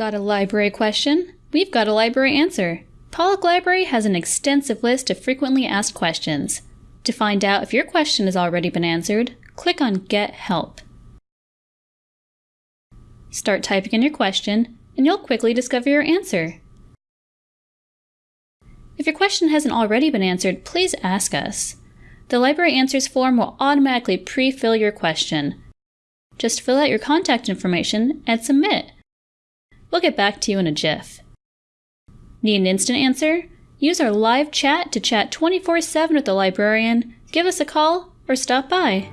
Got a library question? We've got a library answer. Pollak Library has an extensive list of frequently asked questions. To find out if your question has already been answered, click on Get Help. Start typing in your question, and you'll quickly discover your answer. If your question hasn't already been answered, please ask us. The Library Answers form will automatically pre-fill your question. Just fill out your contact information and submit. We'll get back to you in a jiff. Need an instant answer? Use our live chat to chat 24 7 with the librarian, give us a call, or stop by.